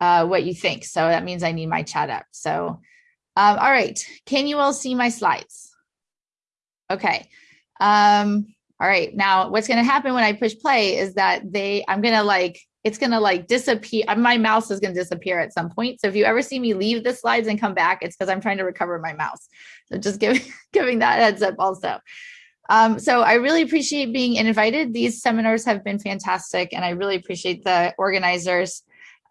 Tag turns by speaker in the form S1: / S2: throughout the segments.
S1: uh, what you think. So that means I need my chat up. So, um, all right. Can you all see my slides? Okay. Um, all right. Now what's going to happen when I push play is that they, I'm going to like, it's going to like disappear. My mouse is going to disappear at some point. So if you ever see me leave the slides and come back, it's because I'm trying to recover my mouse. So just giving, giving that heads up also. Um, so I really appreciate being invited. These seminars have been fantastic and I really appreciate the organizers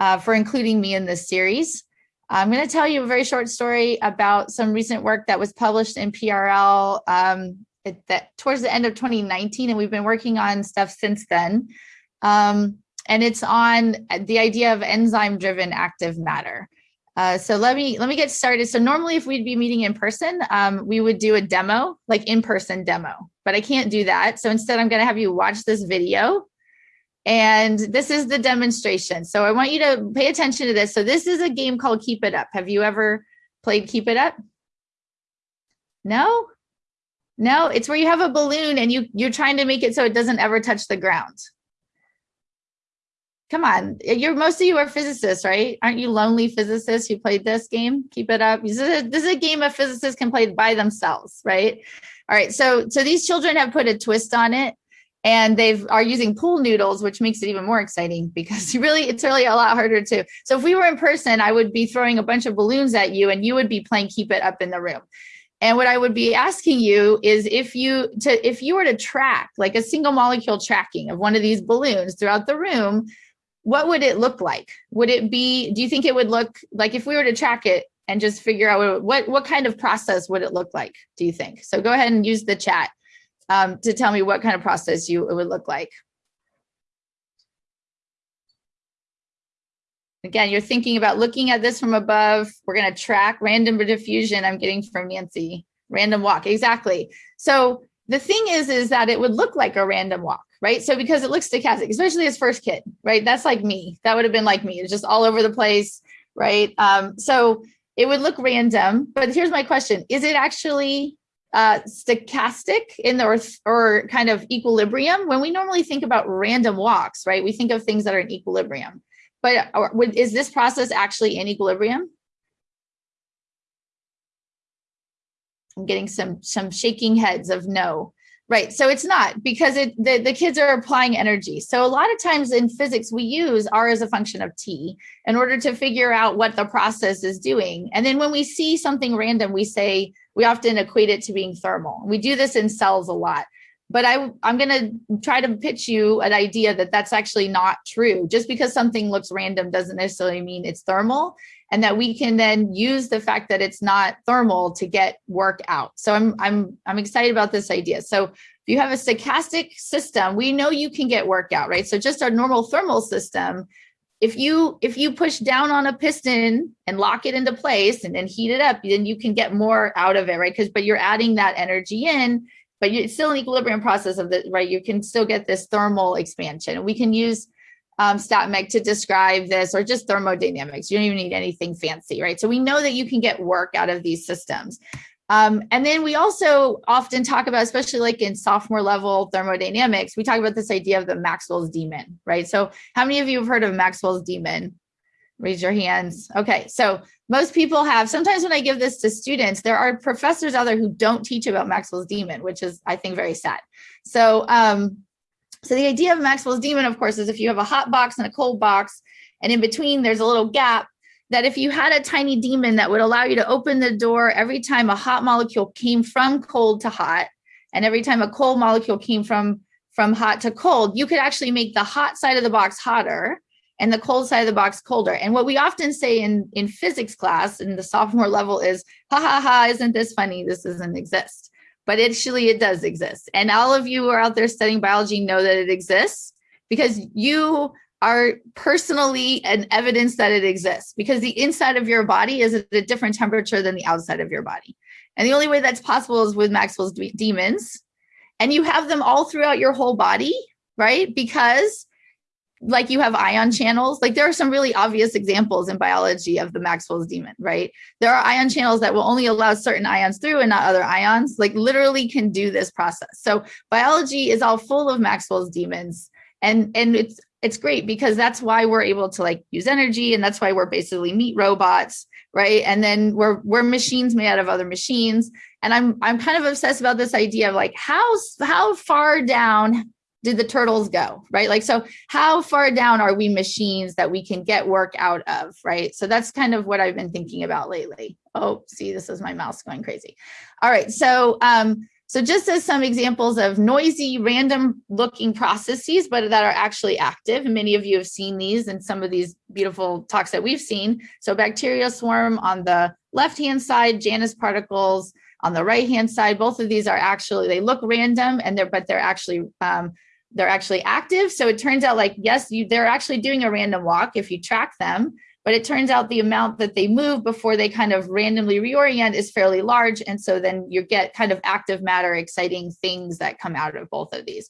S1: uh, for including me in this series. I'm going to tell you a very short story about some recent work that was published in PRL um, that towards the end of 2019, and we've been working on stuff since then. Um, and it's on the idea of enzyme-driven active matter. Uh, so let me let me get started. So normally, if we'd be meeting in person, um, we would do a demo, like in-person demo. But I can't do that. So instead, I'm going to have you watch this video and this is the demonstration. So I want you to pay attention to this. So this is a game called Keep It Up. Have you ever played Keep It Up? No? No, it's where you have a balloon and you, you're trying to make it so it doesn't ever touch the ground. Come on, you're most of you are physicists, right? Aren't you lonely physicists who played this game? Keep it up. This is a, this is a game of physicists can play by themselves, right? All right, so so these children have put a twist on it and they are using pool noodles, which makes it even more exciting because really, it's really a lot harder to. So if we were in person, I would be throwing a bunch of balloons at you and you would be playing keep it up in the room. And what I would be asking you is if you to if you were to track like a single molecule tracking of one of these balloons throughout the room, what would it look like? Would it be, do you think it would look like if we were to track it and just figure out what, what kind of process would it look like, do you think? So go ahead and use the chat um, to tell me what kind of process you it would look like. Again, you're thinking about looking at this from above. We're going to track random diffusion. I'm getting from Nancy. Random walk. Exactly. So the thing is, is that it would look like a random walk, right? So because it looks stochastic, especially as first kid, right? That's like me. That would have been like me. It's just all over the place, right? Um, so it would look random. But here's my question: Is it actually uh, stochastic in the or, or kind of equilibrium. When we normally think about random walks, right, we think of things that are in equilibrium. But is this process actually in equilibrium? I'm getting some some shaking heads of no. Right, so it's not because it the, the kids are applying energy. So a lot of times in physics, we use R as a function of T in order to figure out what the process is doing. And then when we see something random, we say, we often equate it to being thermal. We do this in cells a lot. But I, I'm going to try to pitch you an idea that that's actually not true. Just because something looks random doesn't necessarily mean it's thermal and that we can then use the fact that it's not thermal to get work out. So I'm, I'm, I'm excited about this idea. So if you have a stochastic system, we know you can get work out, right? So just our normal thermal system, if you if you push down on a piston and lock it into place and then heat it up, then you can get more out of it, right? Because but you're adding that energy in, but it's still an equilibrium process of the right. You can still get this thermal expansion. We can use um, StatMech to describe this or just thermodynamics. You don't even need anything fancy, right? So we know that you can get work out of these systems. Um, and then we also often talk about, especially like in sophomore level thermodynamics, we talk about this idea of the Maxwell's demon, right? So how many of you have heard of Maxwell's demon? Raise your hands. Okay, so most people have, sometimes when I give this to students, there are professors out there who don't teach about Maxwell's demon, which is, I think, very sad. So, um, so the idea of Maxwell's demon, of course, is if you have a hot box and a cold box, and in between there's a little gap, that if you had a tiny demon that would allow you to open the door every time a hot molecule came from cold to hot, and every time a cold molecule came from, from hot to cold, you could actually make the hot side of the box hotter and the cold side of the box colder. And what we often say in, in physics class in the sophomore level is, ha ha ha, isn't this funny? This doesn't exist. But actually it does exist. And all of you who are out there studying biology know that it exists because you are personally an evidence that it exists because the inside of your body is at a different temperature than the outside of your body. And the only way that's possible is with Maxwell's demons. And you have them all throughout your whole body, right? Because like you have ion channels, like there are some really obvious examples in biology of the Maxwell's demon, right? There are ion channels that will only allow certain ions through and not other ions, like literally can do this process. So biology is all full of Maxwell's demons. And, and it's it's great because that's why we're able to like use energy and that's why we're basically meat robots right and then we're we're machines made out of other machines and i'm i'm kind of obsessed about this idea of like how how far down did the turtles go right like so how far down are we machines that we can get work out of right so that's kind of what i've been thinking about lately oh see this is my mouse going crazy all right so um so just as some examples of noisy, random looking processes, but that are actually active. Many of you have seen these in some of these beautiful talks that we've seen. So bacteria swarm on the left-hand side, Janus particles on the right-hand side. Both of these are actually, they look random and they're, but they're actually, um, they're actually active. So it turns out like, yes, you, they're actually doing a random walk if you track them, but it turns out the amount that they move before they kind of randomly reorient is fairly large. And so then you get kind of active matter, exciting things that come out of both of these.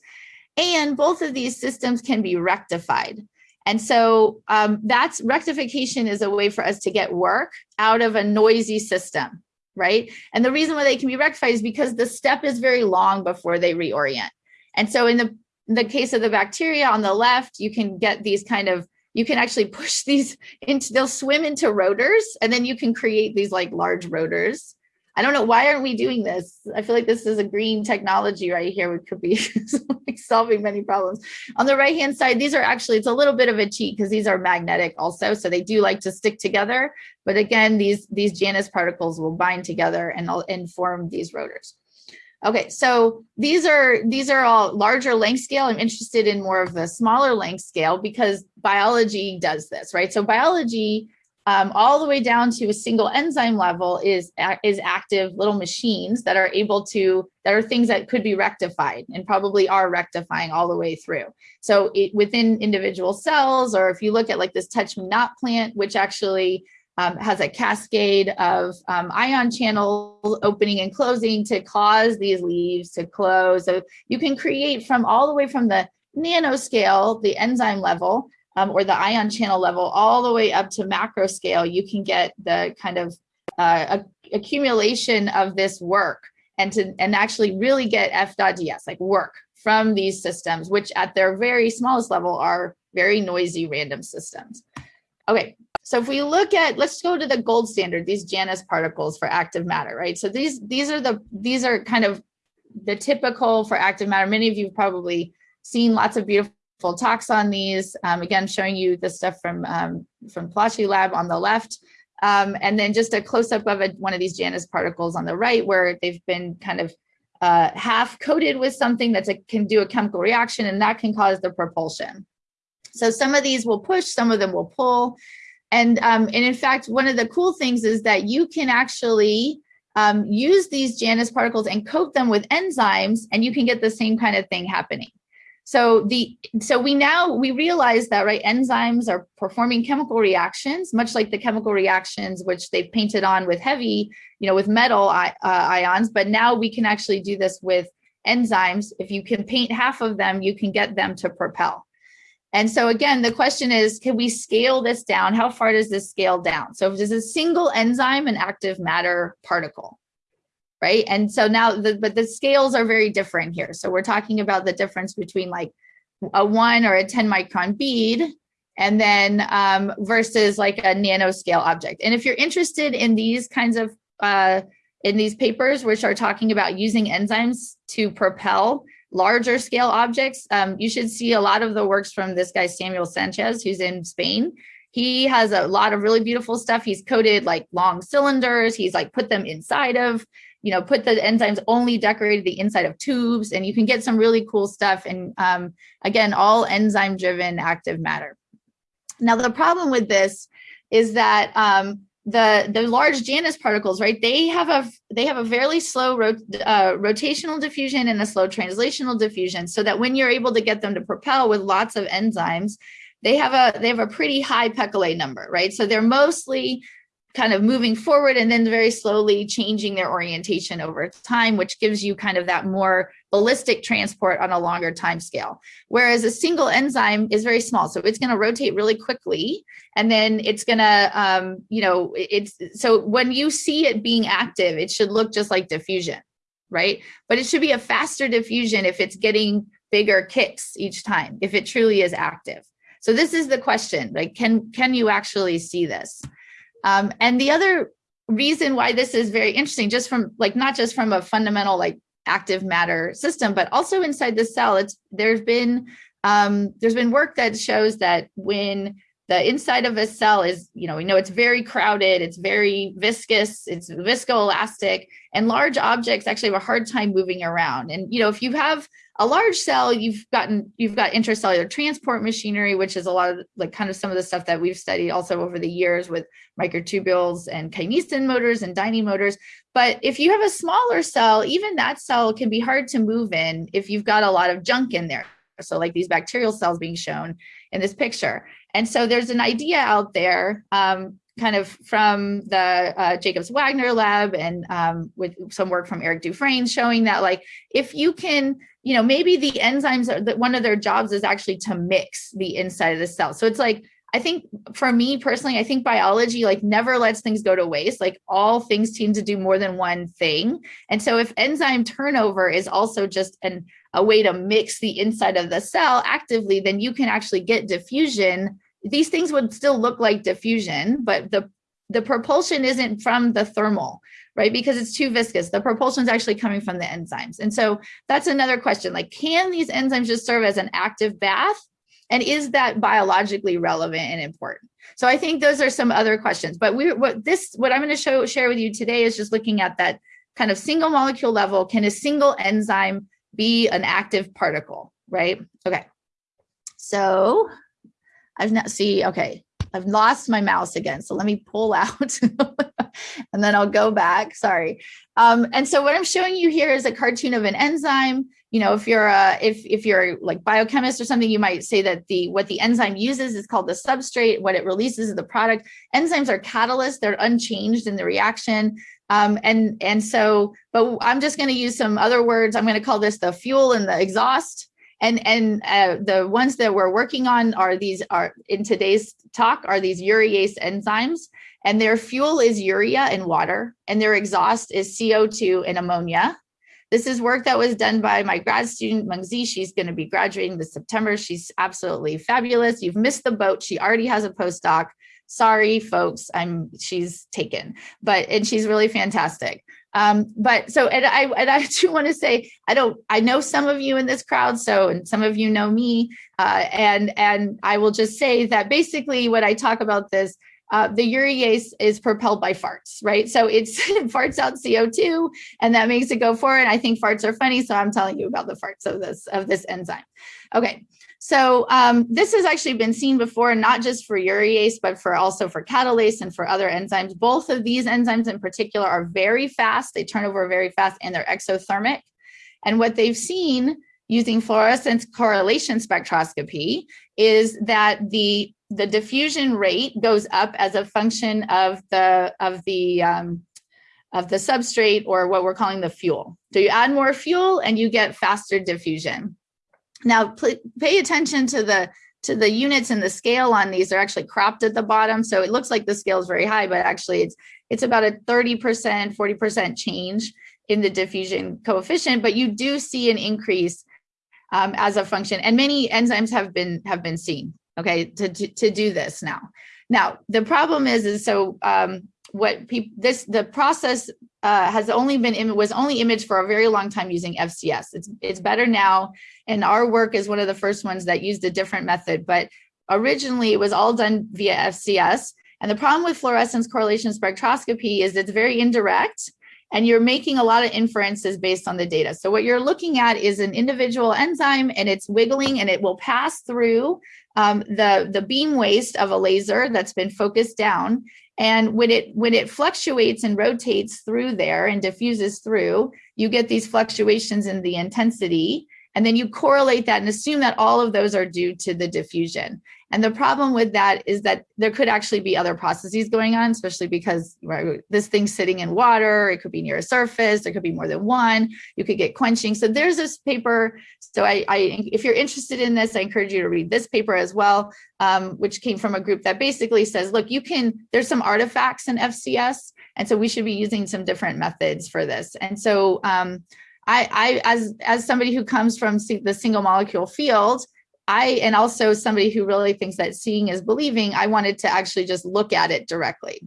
S1: And both of these systems can be rectified. And so um, that's rectification is a way for us to get work out of a noisy system, right? And the reason why they can be rectified is because the step is very long before they reorient. And so in the, in the case of the bacteria on the left, you can get these kind of you can actually push these into, they'll swim into rotors and then you can create these like large rotors. I don't know, why aren't we doing this? I feel like this is a green technology right here, which could be solving many problems. On the right-hand side, these are actually, it's a little bit of a cheat because these are magnetic also, so they do like to stick together. But again, these, these Janus particles will bind together and, and form these rotors. Okay, so these are these are all larger length scale. I'm interested in more of the smaller length scale because biology does this, right? So biology, um, all the way down to a single enzyme level is is active little machines that are able to that are things that could be rectified and probably are rectifying all the way through. So it, within individual cells, or if you look at like this touch me not plant, which actually um, has a cascade of um, ion channels opening and closing to cause these leaves to close. So you can create from all the way from the nanoscale, the enzyme level, um, or the ion channel level, all the way up to macro scale, you can get the kind of uh, accumulation of this work and to and actually really get F.ds, like work from these systems, which at their very smallest level are very noisy random systems. Okay, so if we look at, let's go to the gold standard, these Janus particles for active matter, right? So these these are the these are kind of the typical for active matter. Many of you have probably seen lots of beautiful talks on these. Um, again, showing you the stuff from um, from Palacci Lab on the left. Um, and then just a close up of a, one of these Janus particles on the right, where they've been kind of uh, half coated with something that can do a chemical reaction, and that can cause the propulsion. So some of these will push, some of them will pull. And, um, and in fact, one of the cool things is that you can actually um, use these Janus particles and coat them with enzymes and you can get the same kind of thing happening. So the so we now we realize that right enzymes are performing chemical reactions, much like the chemical reactions which they've painted on with heavy, you know, with metal uh, ions. But now we can actually do this with enzymes. If you can paint half of them, you can get them to propel. And so again, the question is, can we scale this down? How far does this scale down? So if there's a single enzyme and active matter particle, right? And so now, the, but the scales are very different here. So we're talking about the difference between like a one or a 10 micron bead and then um, versus like a nanoscale object. And if you're interested in these kinds of, uh, in these papers, which are talking about using enzymes to propel larger scale objects, um, you should see a lot of the works from this guy, Samuel Sanchez, who's in Spain. He has a lot of really beautiful stuff. He's coated like long cylinders. He's like put them inside of, you know, put the enzymes only decorated the inside of tubes and you can get some really cool stuff. And um, again, all enzyme driven active matter. Now, the problem with this is that um, the the large Janus particles, right? They have a they have a fairly slow rot, uh, rotational diffusion and a slow translational diffusion, so that when you're able to get them to propel with lots of enzymes, they have a they have a pretty high Péclet number, right? So they're mostly kind of moving forward and then very slowly changing their orientation over time, which gives you kind of that more ballistic transport on a longer time scale. Whereas a single enzyme is very small. So it's going to rotate really quickly. And then it's going to, um, you know, it's so when you see it being active, it should look just like diffusion, right? But it should be a faster diffusion if it's getting bigger kicks each time, if it truly is active. So this is the question, like, can, can you actually see this? Um, and the other reason why this is very interesting, just from like, not just from a fundamental like active matter system, but also inside the cell, it's there's been um, there's been work that shows that when the inside of a cell is, you know, we know it's very crowded, it's very viscous, it's viscoelastic, and large objects actually have a hard time moving around. And, you know, if you have a large cell, you've gotten, you've got intracellular transport machinery, which is a lot of like kind of some of the stuff that we've studied also over the years with microtubules and kinesin motors and dynein motors. But if you have a smaller cell, even that cell can be hard to move in if you've got a lot of junk in there. So like these bacterial cells being shown in this picture. And so there's an idea out there um, kind of from the uh, Jacobs Wagner lab and um, with some work from Eric Dufresne showing that like if you can you know, maybe the enzymes are that one of their jobs is actually to mix the inside of the cell. So it's like, I think for me personally, I think biology like never lets things go to waste. Like all things seem to do more than one thing. And so if enzyme turnover is also just an, a way to mix the inside of the cell actively, then you can actually get diffusion. These things would still look like diffusion, but the, the propulsion isn't from the thermal right? Because it's too viscous. The propulsion is actually coming from the enzymes. And so that's another question, like, can these enzymes just serve as an active bath? And is that biologically relevant and important? So I think those are some other questions, but we what this what I'm going to show share with you today is just looking at that kind of single molecule level. Can a single enzyme be an active particle, right? Okay. So I've not see, okay, I've lost my mouse again. So let me pull out and then I'll go back, sorry. Um, and so what I'm showing you here is a cartoon of an enzyme. You know, if you're a, if, if you're like biochemist or something, you might say that the, what the enzyme uses is called the substrate. What it releases is the product. Enzymes are catalysts. They're unchanged in the reaction. Um, and, and so, but I'm just going to use some other words. I'm going to call this the fuel and the exhaust and and uh, the ones that we're working on are these are in today's talk are these urease enzymes and their fuel is urea and water and their exhaust is CO2 and ammonia. This is work that was done by my grad student Mengqi. She's going to be graduating this September. She's absolutely fabulous. You've missed the boat. She already has a postdoc. Sorry, folks, I'm she's taken, but and she's really fantastic. Um, but so, and I, and I do want to say, I don't, I know some of you in this crowd, so, and some of you know me, uh, and, and I will just say that basically when I talk about this, uh, the urease is propelled by farts, right? So it's it farts out CO2 and that makes it go forward. I think farts are funny, so I'm telling you about the farts of this, of this enzyme. Okay, so um, this has actually been seen before, not just for urease, but for also for catalase and for other enzymes. Both of these enzymes in particular are very fast. They turn over very fast and they're exothermic. And what they've seen using fluorescence correlation spectroscopy is that the, the diffusion rate goes up as a function of the, of the, um, of the substrate or what we're calling the fuel. So you add more fuel and you get faster diffusion. Now, pay attention to the to the units and the scale on these are actually cropped at the bottom. So it looks like the scale is very high, but actually it's it's about a 30%, 40% change in the diffusion coefficient, but you do see an increase um, as a function. And many enzymes have been have been seen, okay, to, to, to do this now. Now, the problem is, is so um, what people this the process uh, has only been was only imaged for a very long time using FCS. It's it's better now, and our work is one of the first ones that used a different method. But originally, it was all done via FCS. And the problem with fluorescence correlation spectroscopy is it's very indirect, and you're making a lot of inferences based on the data. So what you're looking at is an individual enzyme, and it's wiggling, and it will pass through um, the the beam waist of a laser that's been focused down and when it when it fluctuates and rotates through there and diffuses through, you get these fluctuations in the intensity. And then you correlate that and assume that all of those are due to the diffusion. And the problem with that is that there could actually be other processes going on, especially because right, this thing's sitting in water, it could be near a surface, there could be more than one, you could get quenching. So there's this paper. So I, I if you're interested in this, I encourage you to read this paper as well, um, which came from a group that basically says, look, you can, there's some artifacts in FCS, and so we should be using some different methods for this. And so um, I, I, as, as somebody who comes from the single molecule field, I, and also somebody who really thinks that seeing is believing, I wanted to actually just look at it directly.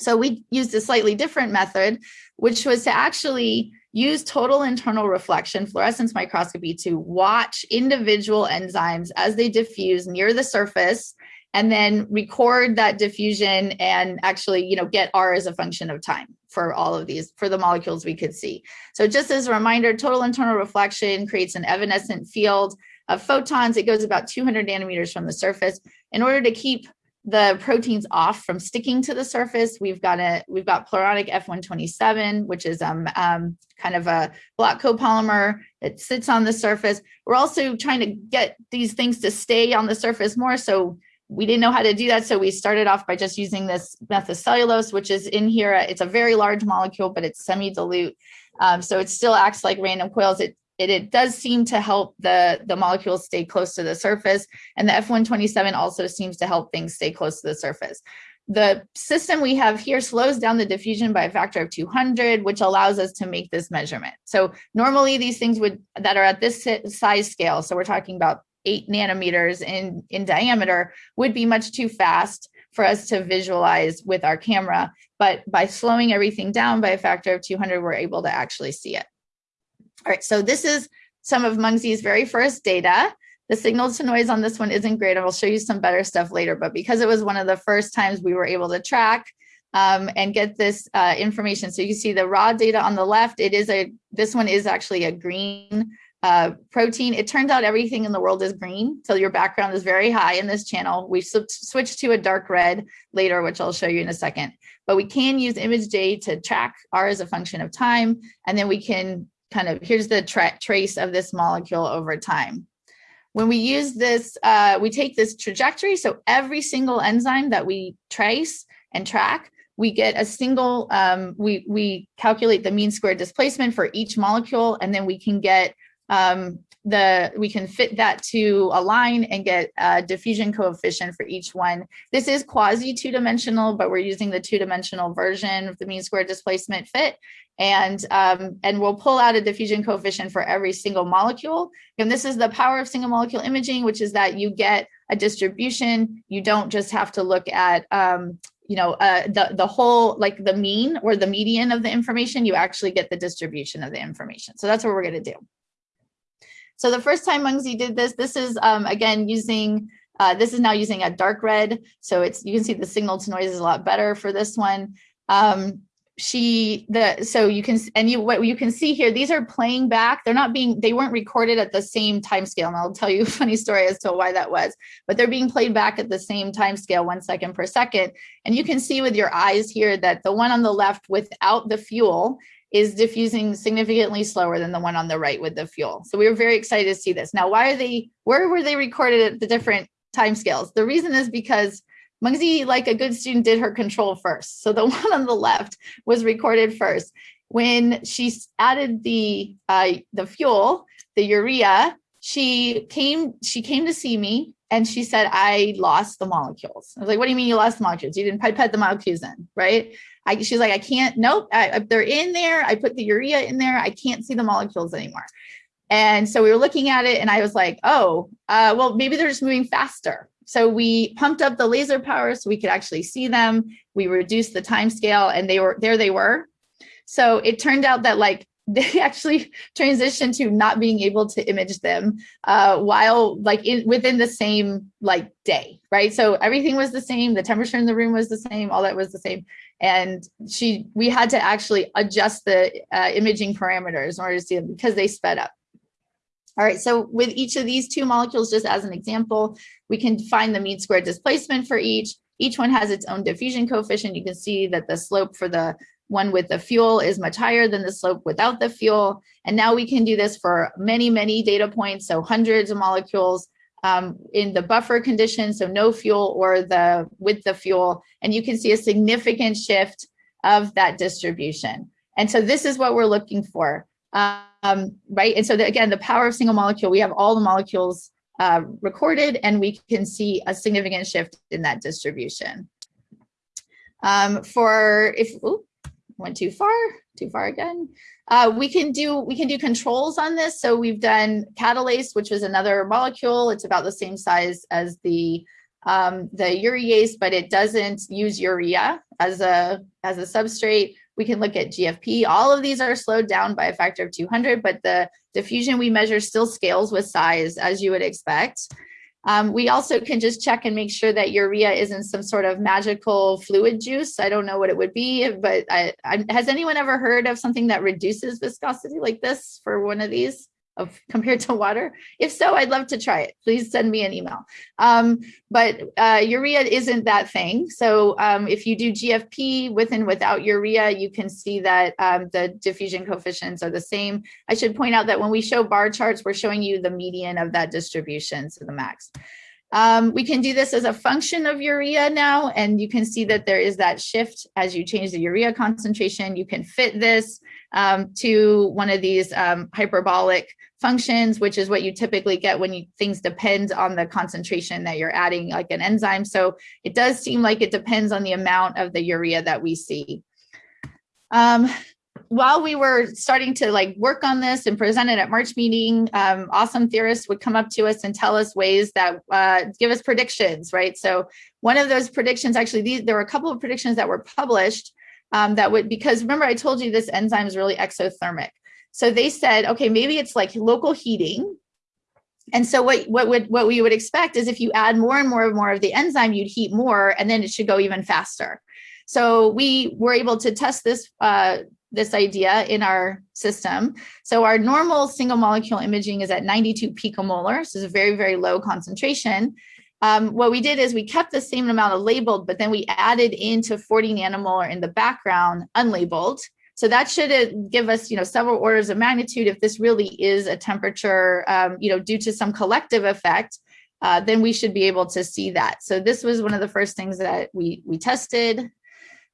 S1: So we used a slightly different method, which was to actually use total internal reflection fluorescence microscopy to watch individual enzymes as they diffuse near the surface and then record that diffusion and actually you know get r as a function of time for all of these for the molecules we could see so just as a reminder total internal reflection creates an evanescent field of photons it goes about 200 nanometers from the surface in order to keep the proteins off from sticking to the surface. We've got a we've got pluronic F127, which is um, um, kind of a block copolymer. It sits on the surface. We're also trying to get these things to stay on the surface more. So we didn't know how to do that. So we started off by just using this methylcellulose, which is in here. It's a very large molecule, but it's semi-dilute. Um, so it still acts like random coils. It it, it does seem to help the, the molecules stay close to the surface. And the F127 also seems to help things stay close to the surface. The system we have here slows down the diffusion by a factor of 200, which allows us to make this measurement. So normally these things would that are at this size scale, so we're talking about eight nanometers in, in diameter, would be much too fast for us to visualize with our camera. But by slowing everything down by a factor of 200, we're able to actually see it. All right, so this is some of Mengqi's very first data. The signal to noise on this one isn't great. I will show you some better stuff later, but because it was one of the first times we were able to track um, and get this uh, information. So you see the raw data on the left, it is a, this one is actually a green uh, protein. It turns out everything in the world is green. So your background is very high in this channel. We switched to a dark red later, which I'll show you in a second. But we can use ImageJ to track R as a function of time. And then we can kind of, here's the tra trace of this molecule over time. When we use this, uh, we take this trajectory. So every single enzyme that we trace and track, we get a single, um, we, we calculate the mean squared displacement for each molecule, and then we can get um, the we can fit that to a line and get a diffusion coefficient for each one. This is quasi two-dimensional, but we're using the two-dimensional version of the mean square displacement fit. And, um, and we'll pull out a diffusion coefficient for every single molecule. And this is the power of single molecule imaging, which is that you get a distribution. You don't just have to look at um, you know, uh, the, the whole, like the mean or the median of the information, you actually get the distribution of the information. So that's what we're gonna do. So the first time Mengqi did this, this is um, again using, uh, this is now using a dark red. So it's, you can see the signal to noise is a lot better for this one. Um, she the so you can and you what you can see here these are playing back they're not being they weren't recorded at the same time scale and i'll tell you a funny story as to why that was but they're being played back at the same time scale one second per second and you can see with your eyes here that the one on the left without the fuel is diffusing significantly slower than the one on the right with the fuel. So we were very excited to see this. Now, why are they, where were they recorded at the different time scales? The reason is because Mengqi, like a good student, did her control first. So the one on the left was recorded first. When she added the uh, the fuel, the urea, she came she came to see me and she said, I lost the molecules. I was like, what do you mean you lost the molecules? You didn't pipette the molecules in, right? I, she's like, I can't, nope, I, they're in there. I put the urea in there. I can't see the molecules anymore. And so we were looking at it and I was like, oh, uh, well, maybe they're just moving faster. So we pumped up the laser power so we could actually see them. We reduced the time scale and they were there they were. So it turned out that like they actually transitioned to not being able to image them uh, while like in within the same like day, right? So everything was the same. The temperature in the room was the same. All that was the same and she we had to actually adjust the uh, imaging parameters in order to see them because they sped up. All right, so with each of these two molecules, just as an example, we can find the mean squared displacement for each. Each one has its own diffusion coefficient. You can see that the slope for the one with the fuel is much higher than the slope without the fuel. And now we can do this for many, many data points, so hundreds of molecules um, in the buffer condition, so no fuel or the with the fuel, and you can see a significant shift of that distribution. And so this is what we're looking for, um, right? And so the, again, the power of single molecule, we have all the molecules uh, recorded and we can see a significant shift in that distribution. Um, for if, went too far, too far again. Uh, we can do we can do controls on this. So we've done catalase, which was another molecule. It's about the same size as the um, the urease, but it doesn't use urea as a as a substrate. We can look at GFP. All of these are slowed down by a factor of 200, but the diffusion we measure still scales with size as you would expect. Um, we also can just check and make sure that urea isn't some sort of magical fluid juice. I don't know what it would be, but I, I, has anyone ever heard of something that reduces viscosity like this for one of these? Of compared to water? If so, I'd love to try it. Please send me an email. Um, but uh, urea isn't that thing. So um, if you do GFP with and without urea, you can see that um, the diffusion coefficients are the same. I should point out that when we show bar charts, we're showing you the median of that distribution, so the max. Um, we can do this as a function of urea now, and you can see that there is that shift as you change the urea concentration. You can fit this um, to one of these um, hyperbolic functions, which is what you typically get when you, things depend on the concentration that you're adding like an enzyme. So it does seem like it depends on the amount of the urea that we see. Um, while we were starting to like work on this and present it at March meeting, um, awesome theorists would come up to us and tell us ways that uh, give us predictions, right? So one of those predictions, actually, these, there were a couple of predictions that were published um, that would, because remember I told you this enzyme is really exothermic. So they said, okay, maybe it's like local heating. And so what, what, would, what we would expect is if you add more and more and more of the enzyme, you'd heat more and then it should go even faster. So we were able to test this, uh, this idea in our system. So our normal single molecule imaging is at 92 picomolar. So it's a very, very low concentration. Um, what we did is we kept the same amount of labeled, but then we added into 40 nanomolar in the background unlabeled. So that should uh, give us, you know, several orders of magnitude. If this really is a temperature, um, you know, due to some collective effect, uh, then we should be able to see that. So this was one of the first things that we we tested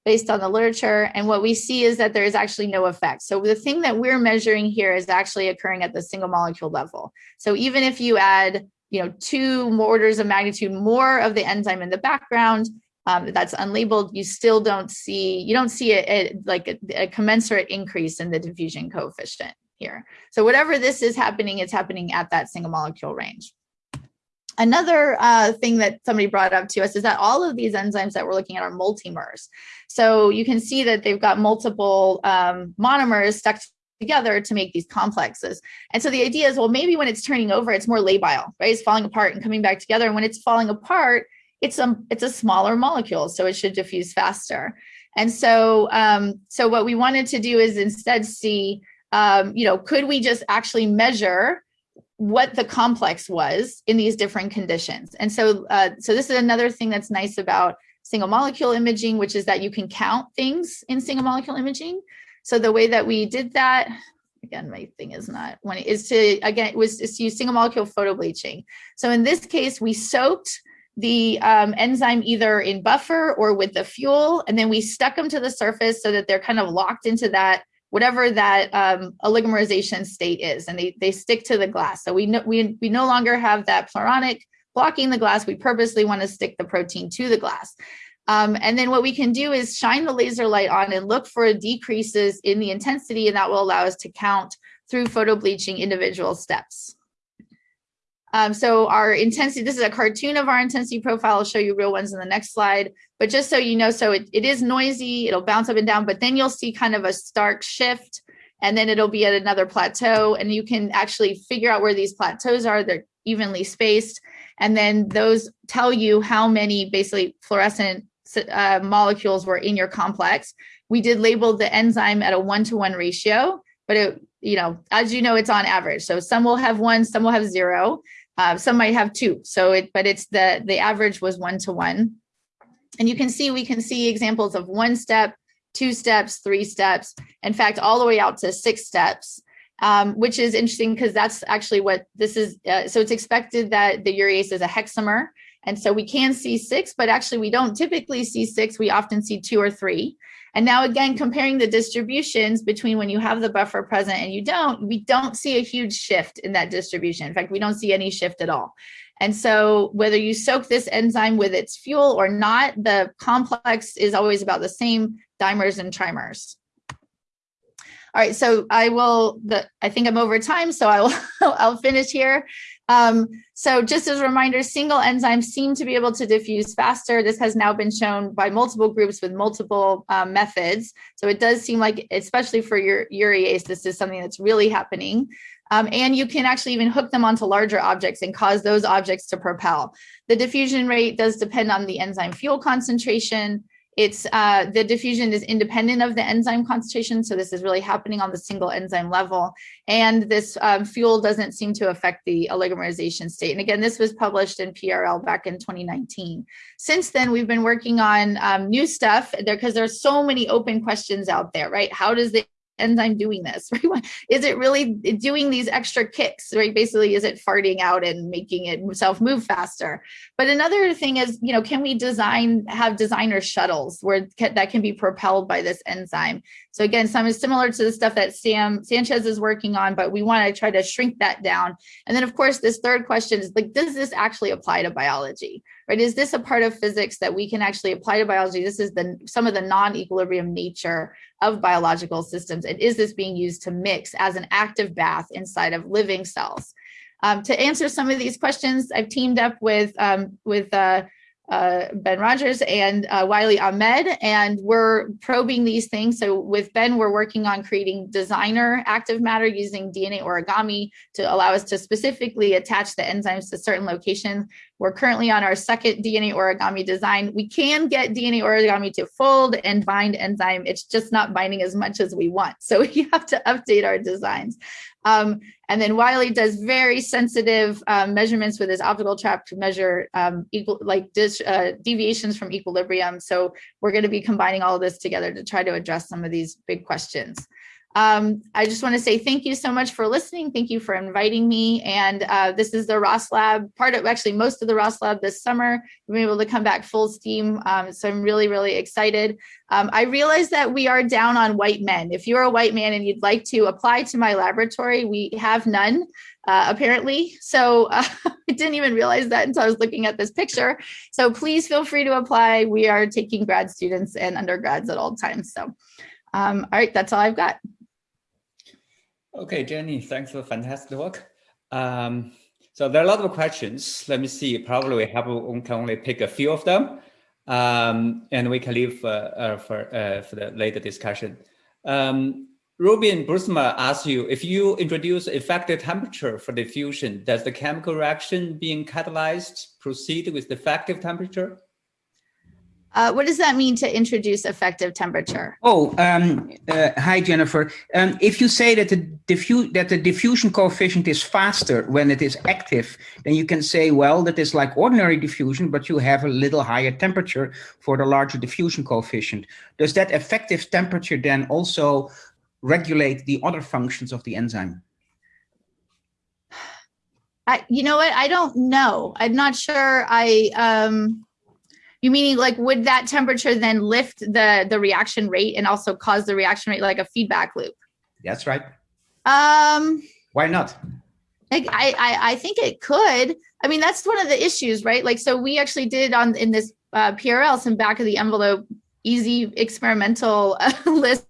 S1: based on the literature. And what we see is that there is actually no effect. So the thing that we're measuring here is actually occurring at the single molecule level. So even if you add, you know, two orders of magnitude more of the enzyme in the background, um, that's unlabeled, you still don't see, you don't see a, a like a, a, commensurate increase in the diffusion coefficient here. So whatever this is happening, it's happening at that single molecule range. Another uh, thing that somebody brought up to us is that all of these enzymes that we're looking at are multimers. So you can see that they've got multiple um, monomers stuck together to make these complexes. And so the idea is, well, maybe when it's turning over, it's more labile, right? It's falling apart and coming back together. And when it's falling apart, it's a it's a smaller molecule, so it should diffuse faster. And so um, so what we wanted to do is instead see, um, you know, could we just actually measure what the complex was in these different conditions? And so uh, so this is another thing that's nice about single molecule imaging, which is that you can count things in single molecule imaging. So the way that we did that, again, my thing is not when it is to again was to use single molecule photo bleaching. So in this case, we soaked the um, enzyme either in buffer or with the fuel, and then we stuck them to the surface so that they're kind of locked into that whatever that um, oligomerization state is, and they, they stick to the glass. So we, no, we, we no longer have that pluronic blocking the glass. We purposely want to stick the protein to the glass. Um, and then what we can do is shine the laser light on and look for decreases in the intensity, and that will allow us to count through photo bleaching individual steps. Um, so our intensity, this is a cartoon of our intensity profile. I'll show you real ones in the next slide. But just so you know, so it, it is noisy, it'll bounce up and down, but then you'll see kind of a stark shift and then it'll be at another plateau and you can actually figure out where these plateaus are. They're evenly spaced. And then those tell you how many basically fluorescent uh, molecules were in your complex. We did label the enzyme at a one-to-one -one ratio, but it, you know, as you know, it's on average. So some will have one, some will have zero. Uh, some might have two. So it, but it's the, the average was one to one. And you can see, we can see examples of one step, two steps, three steps, in fact, all the way out to six steps, um, which is interesting because that's actually what this is. Uh, so it's expected that the urease is a hexamer. And so we can see six, but actually we don't typically see six. We often see two or three. And now again, comparing the distributions between when you have the buffer present and you don't, we don't see a huge shift in that distribution. In fact, we don't see any shift at all. And so whether you soak this enzyme with its fuel or not, the complex is always about the same dimers and trimers. Right, so I will, the, I think I'm over time, so I will, I'll finish here. Um, so just as a reminder, single enzymes seem to be able to diffuse faster. This has now been shown by multiple groups with multiple um, methods. So it does seem like, especially for your urease, this is something that's really happening. Um, and you can actually even hook them onto larger objects and cause those objects to propel. The diffusion rate does depend on the enzyme fuel concentration, it's uh, the diffusion is independent of the enzyme concentration. So this is really happening on the single enzyme level. And this um, fuel doesn't seem to affect the oligomerization state. And again, this was published in PRL back in 2019. Since then, we've been working on um, new stuff there because there's so many open questions out there, right? How does the enzyme doing this? Right? Is it really doing these extra kicks, right? Basically, is it farting out and making itself move faster? But another thing is, you know, can we design, have designer shuttles where that can be propelled by this enzyme? So again, some is similar to the stuff that Sam Sanchez is working on, but we want to try to shrink that down. And then of course, this third question is like, does this actually apply to biology? Right? Is this a part of physics that we can actually apply to biology? This is the some of the non-equilibrium nature of biological systems. And is this being used to mix as an active bath inside of living cells? Um, to answer some of these questions, I've teamed up with, um, with uh, uh, Ben Rogers and uh, Wylie Ahmed, and we're probing these things. So with Ben, we're working on creating designer active matter using DNA origami to allow us to specifically attach the enzymes to certain locations. We're currently on our second DNA origami design. We can get DNA origami to fold and bind enzyme. It's just not binding as much as we want. So we have to update our designs. Um, and then Wylie does very sensitive um, measurements with his optical trap to measure um, equal, like dis, uh, deviations from equilibrium. So we're going to be combining all of this together to try to address some of these big questions. Um, I just want to say thank you so much for listening. Thank you for inviting me. And uh, this is the Ross Lab, part of actually most of the Ross Lab this summer. We've been able to come back full steam. Um, so I'm really, really excited. Um, I realize that we are down on white men. If you're a white man and you'd like to apply to my laboratory, we have none. Uh, apparently. So uh, I didn't even realize that until I was looking at this picture. So please feel free to apply. We are taking grad students and undergrads at all times. So, um, all right, that's all I've got.
S2: Okay, Jenny, thanks for fantastic work. Um, so there are a lot of questions. Let me see. Probably we have we can only pick a few of them, um, and we can leave uh, uh, for uh, for the later discussion. Um, Ruben Bruinsma asks you if you introduce effective temperature for diffusion, does the chemical reaction being catalyzed proceed with the effective temperature?
S1: Uh, what does that mean to introduce effective temperature?
S3: Oh, um, uh, hi, Jennifer. Um, if you say that the, diffu that the diffusion coefficient is faster when it is active, then you can say, well, that is like ordinary diffusion, but you have a little higher temperature for the larger diffusion coefficient. Does that effective temperature then also regulate the other functions of the enzyme?
S1: I, you know what? I don't know. I'm not sure. I, um, you meaning like would that temperature then lift the the reaction rate and also cause the reaction rate like a feedback loop?
S3: That's right.
S1: Um,
S3: why not?
S1: I, I I think it could. I mean, that's one of the issues, right? Like, so we actually did on in this uh, PRL some back of the envelope, easy experimental uh, list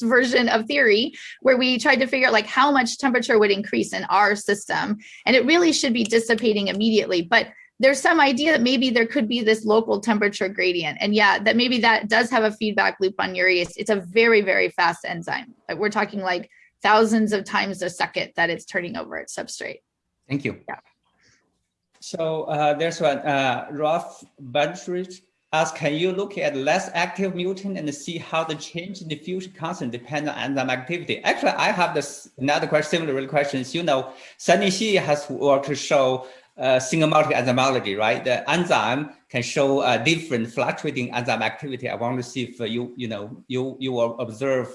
S1: version of theory where we tried to figure out like how much temperature would increase in our system and it really should be dissipating immediately but there's some idea that maybe there could be this local temperature gradient. And yeah, that maybe that does have a feedback loop on urease. It's a very, very fast enzyme. We're talking like thousands of times a second that it's turning over its substrate.
S3: Thank you.
S1: Yeah.
S2: So uh, there's one, uh, Rolf Bunchridge asks, can you look at less active mutant and see how the change in diffusion constant depends on enzyme activity? Actually, I have this another question, similar questions. You know, Sunney Xie has worked to show uh, single molecule enzymology, right? The enzyme can show a different fluctuating enzyme activity. I want to see if you, you know, you you will observe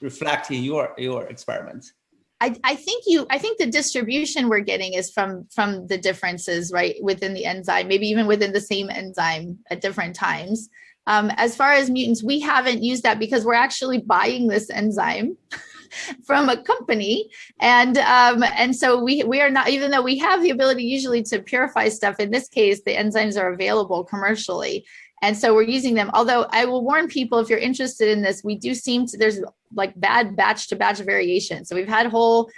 S2: reflect in your your experiments.
S1: I, I think you I think the distribution we're getting is from from the differences right within the enzyme, maybe even within the same enzyme at different times. Um, as far as mutants, we haven't used that because we're actually buying this enzyme from a company. And um, and so we, we are not, even though we have the ability usually to purify stuff, in this case, the enzymes are available commercially. And so we're using them, although I will warn people, if you're interested in this, we do seem to, there's like bad batch to batch variation. So we've had whole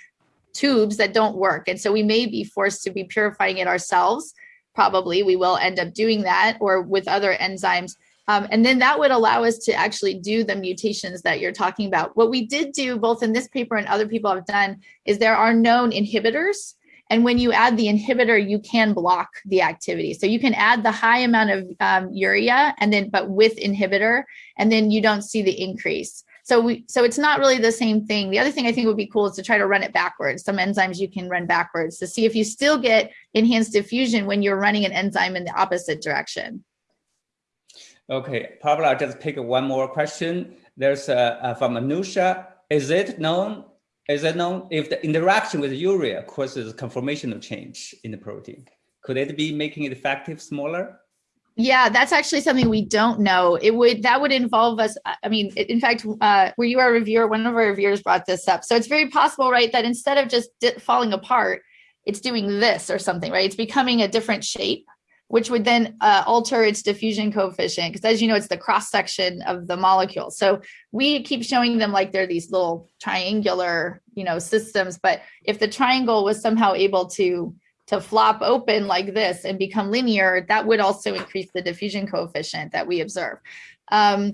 S1: tubes that don't work. And so we may be forced to be purifying it ourselves. Probably we will end up doing that or with other enzymes. Um, and then that would allow us to actually do the mutations that you're talking about. What we did do both in this paper and other people have done is there are known inhibitors and when you add the inhibitor, you can block the activity. So you can add the high amount of um, urea and then, but with inhibitor, and then you don't see the increase. So we, so it's not really the same thing. The other thing I think would be cool is to try to run it backwards. Some enzymes you can run backwards to see if you still get enhanced diffusion when you're running an enzyme in the opposite direction.
S2: Okay, probably I'll just pick one more question. There's uh, from Anusha. Is it known is it known if the interaction with urea causes a conformational change in the protein? Could it be making it effective smaller?
S1: Yeah, that's actually something we don't know. It would that would involve us. I mean, in fact, uh, were you our reviewer? One of our reviewers brought this up. So it's very possible, right, that instead of just falling apart, it's doing this or something, right? It's becoming a different shape which would then uh, alter its diffusion coefficient because as you know, it's the cross section of the molecule. So we keep showing them like they're these little triangular, you know, systems. But if the triangle was somehow able to to flop open like this and become linear, that would also increase the diffusion coefficient that we observe. Um,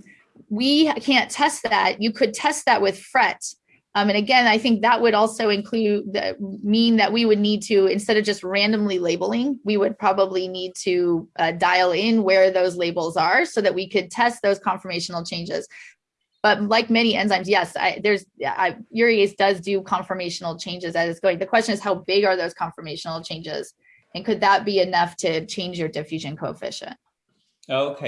S1: we can't test that. You could test that with FRET, um, and again, I think that would also include the, mean that we would need to, instead of just randomly labeling, we would probably need to uh, dial in where those labels are so that we could test those conformational changes. But like many enzymes, yes, I, there's I, urease does do conformational changes as it's going. The question is how big are those conformational changes? And could that be enough to change your diffusion coefficient?
S2: Okay.